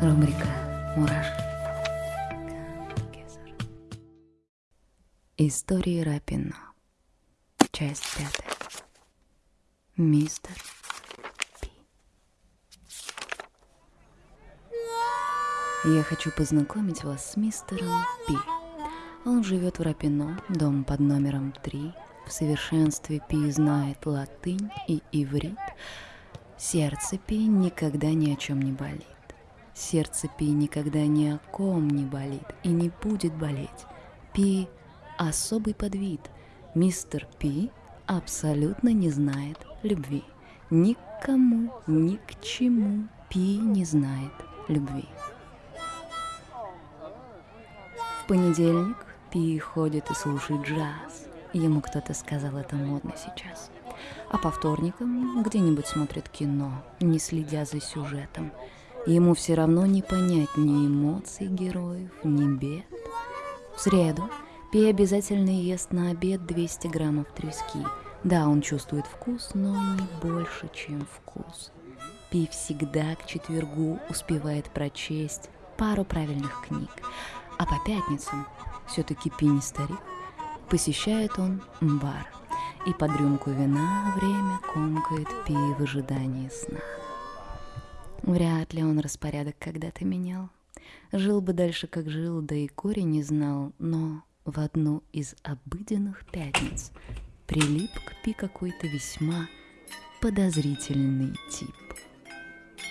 Рубрика «Мурашки». Истории Рапино. Часть пятая. Мистер Пи. Я хочу познакомить вас с мистером Пи. Он живет в Рапино, дом под номером 3. В совершенстве Пи знает латынь и иврит. Сердце Пи никогда ни о чем не болит. Сердце Пи никогда ни о ком не болит и не будет болеть. Пи – особый подвид. Мистер Пи абсолютно не знает любви. Никому, ни к чему Пи не знает любви. В понедельник Пи ходит и слушает джаз. Ему кто-то сказал, это модно сейчас. А по вторникам где-нибудь смотрит кино, не следя за сюжетом – Ему все равно не понять ни эмоций героев, ни бед. В среду Пи обязательно ест на обед 200 граммов трески. Да, он чувствует вкус, но не больше, чем вкус. Пи всегда к четвергу успевает прочесть пару правильных книг. А по пятницам, все-таки Пи не старик, посещает он бар. И под рюмку вина время комкает Пи в ожидании сна. Вряд ли он распорядок когда-то менял. Жил бы дальше, как жил, да и корень не знал, но в одну из обыденных пятниц прилип к Пи какой-то весьма подозрительный тип.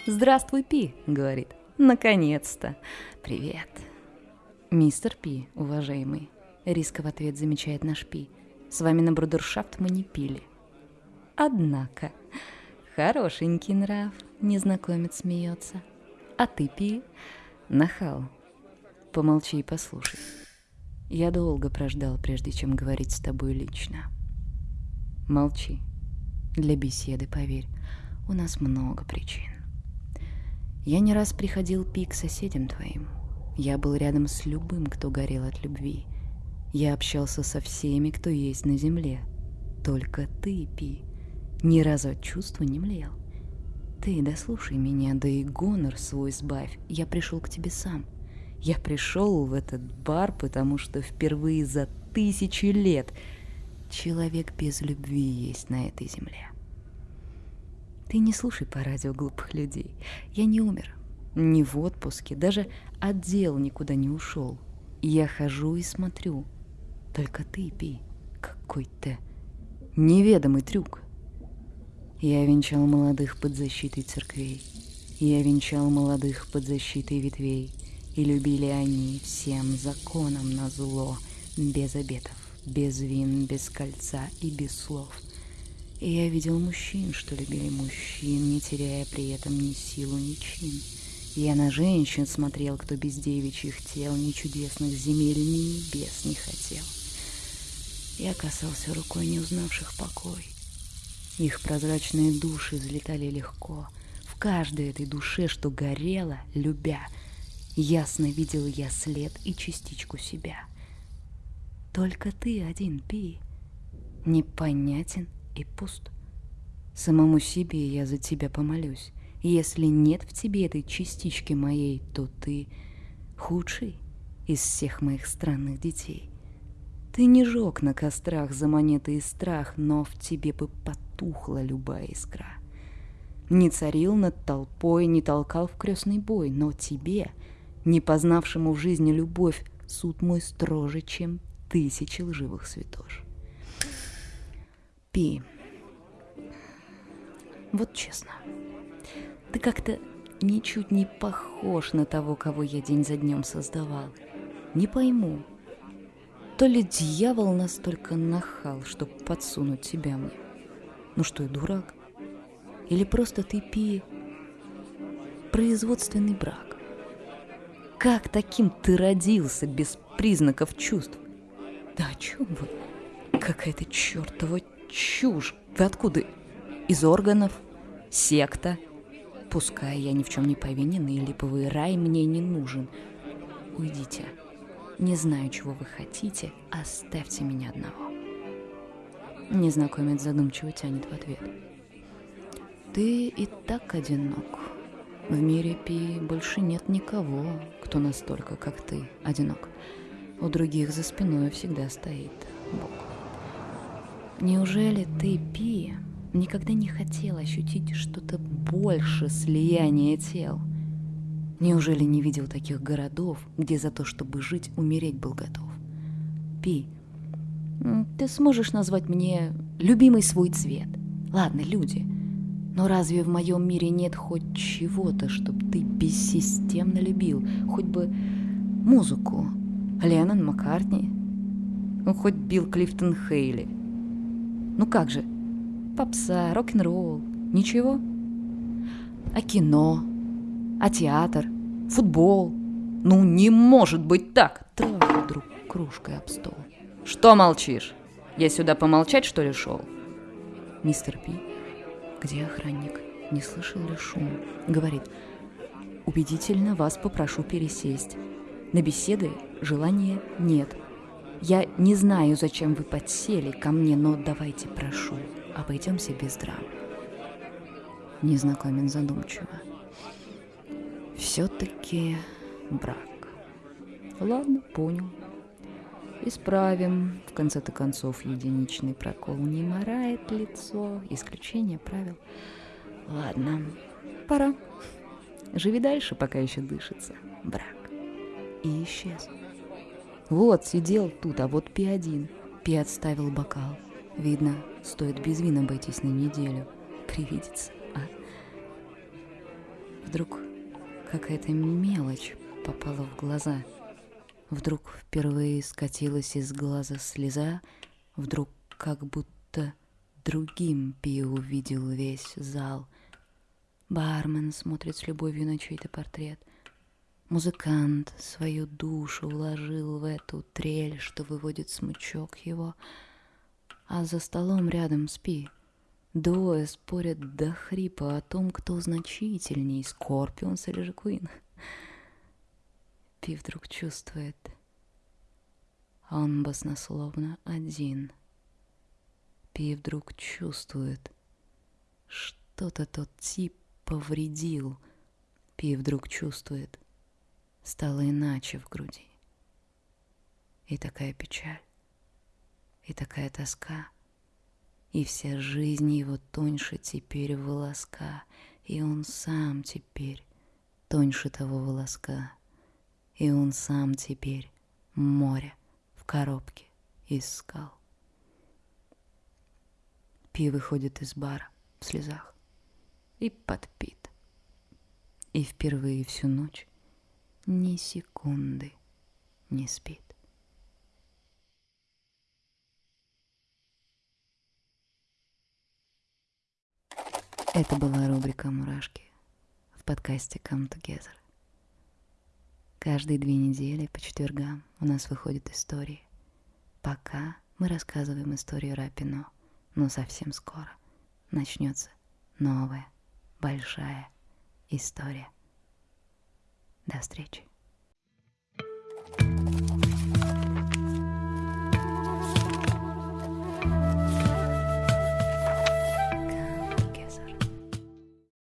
«Здравствуй, Пи!» — говорит. «Наконец-то! Привет!» «Мистер Пи, уважаемый!» — риско в ответ замечает наш Пи. «С вами на брудершафт мы не пили». «Однако...» Хорошенький нрав, незнакомец смеется. А ты пи, нахал. Помолчи и послушай. Я долго прождал, прежде чем говорить с тобой лично. Молчи. Для беседы, поверь, у нас много причин. Я не раз приходил пи к соседям твоим. Я был рядом с любым, кто горел от любви. Я общался со всеми, кто есть на земле. Только ты, Пи, ни разу от чувства не млел. Ты дослушай меня, да и гонор свой сбавь. Я пришел к тебе сам. Я пришел в этот бар, потому что впервые за тысячи лет человек без любви есть на этой земле. Ты не слушай по радио глупых людей. Я не умер, не в отпуске, даже отдел никуда не ушел. Я хожу и смотрю. Только ты пей какой-то неведомый трюк. Я венчал молодых под защитой церквей, Я венчал молодых под защитой ветвей, И любили они всем законом на зло, Без обетов, без вин, без кольца и без слов. И я видел мужчин, что любили мужчин, Не теряя при этом ни силу, ни чин. Я на женщин смотрел, кто без девичьих тел Ни чудесных земель, ни небес не хотел. Я касался рукой не узнавших покой, их прозрачные души взлетали легко. В каждой этой душе, что горела, любя, ясно видел я след и частичку себя. Только ты один, Пи, непонятен и пуст. Самому себе я за тебя помолюсь. Если нет в тебе этой частички моей, то ты худший из всех моих странных детей. Ты не жег на кострах за монеты и страх, но в тебе бы потом тухла любая искра. Не царил над толпой, не толкал в крестный бой, но тебе, не познавшему в жизни любовь, суд мой строже, чем тысячи лживых святош. Пи, вот честно, ты как-то ничуть не похож на того, кого я день за днем создавал. Не пойму, то ли дьявол настолько нахал, чтоб подсунуть тебя мне, ну что, я дурак? Или просто ты пи производственный брак? Как таким ты родился без признаков чувств? Да о чем вы? Какая-то чертова чушь. Вы откуда? Из органов? Секта? Пускай я ни в чем не повинен, и липовый рай мне не нужен. Уйдите. Не знаю, чего вы хотите, оставьте меня одного. Незнакомец задумчиво тянет в ответ. Ты и так одинок. В мире Пи больше нет никого, кто настолько, как ты, одинок. У других за спиной всегда стоит Бог. Неужели ты, Пи, никогда не хотел ощутить что-то больше слияния тел? Неужели не видел таких городов, где за то, чтобы жить, умереть был готов? Пи, ты сможешь назвать мне любимый свой цвет? Ладно, люди. Но разве в моем мире нет хоть чего-то, чтобы ты бессистемно любил? Хоть бы музыку. Леннон, Маккартни. Ну, хоть Билл Клифтон Хейли. Ну как же? Попса, рок-н-ролл. Ничего? А кино? А театр? Футбол? Ну не может быть так! Трах вдруг кружкой об стол. Что молчишь? Я сюда помолчать, что ли, шел? Мистер Пи, где охранник? Не слышал ли шум? Говорит, убедительно вас попрошу пересесть. На беседы желания нет. Я не знаю, зачем вы подсели ко мне, но давайте, прошу, обойдемся без драм. Незнакомец задумчиво. Все-таки брак. Ладно, понял. Исправим. В конце-то концов, единичный прокол не морает лицо. Исключение правил. Ладно, пора. Живи дальше, пока еще дышится. Брак. И исчез. Вот, сидел тут, а вот Пи один. Пи отставил бокал. Видно, стоит без вина обойтись на неделю. Привидится, а? Вдруг какая-то мелочь попала в глаза — Вдруг впервые скатилась из глаза слеза, Вдруг как будто другим Пи увидел весь зал. Бармен смотрит с любовью на чей-то портрет. Музыкант свою душу вложил в эту трель, что выводит смычок его. А за столом рядом с Пи. Двое спорят до хрипа о том, кто значительней, Скорпионс или же Queen. Пи вдруг чувствует, он баснословно один. Пи вдруг чувствует, что-то тот тип повредил. Пи вдруг чувствует, стало иначе в груди. И такая печаль, и такая тоска, и вся жизнь его тоньше теперь волоска, и он сам теперь тоньше того волоска — и он сам теперь море в коробке из скал. Пи выходит из бара в слезах и подпит. И впервые всю ночь ни секунды не спит. Это была рубрика «Мурашки» в подкасте «Come Together». Каждые две недели по четвергам у нас выходят истории. Пока мы рассказываем историю Рапино, но совсем скоро начнется новая большая история. До встречи.